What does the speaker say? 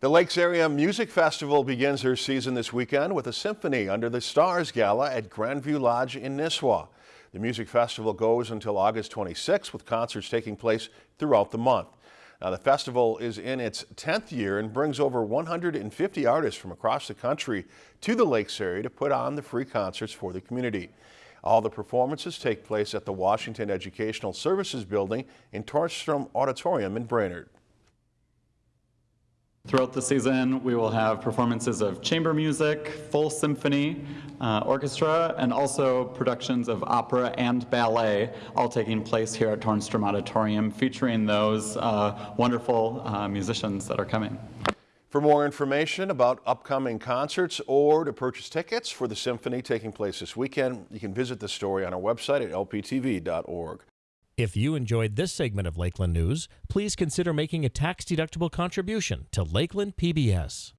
The Lakes Area Music Festival begins their season this weekend with a symphony under the Stars Gala at Grandview Lodge in Nisswa. The music festival goes until August 26 with concerts taking place throughout the month. Now the festival is in its 10th year and brings over 150 artists from across the country to the Lakes area to put on the free concerts for the community. All the performances take place at the Washington Educational Services Building in Tornstrom Auditorium in Brainerd. Throughout the season, we will have performances of chamber music, full symphony, uh, orchestra, and also productions of opera and ballet, all taking place here at Tornstrom Auditorium, featuring those uh, wonderful uh, musicians that are coming. For more information about upcoming concerts or to purchase tickets for the symphony taking place this weekend, you can visit the story on our website at lptv.org. If you enjoyed this segment of Lakeland News, please consider making a tax-deductible contribution to Lakeland PBS.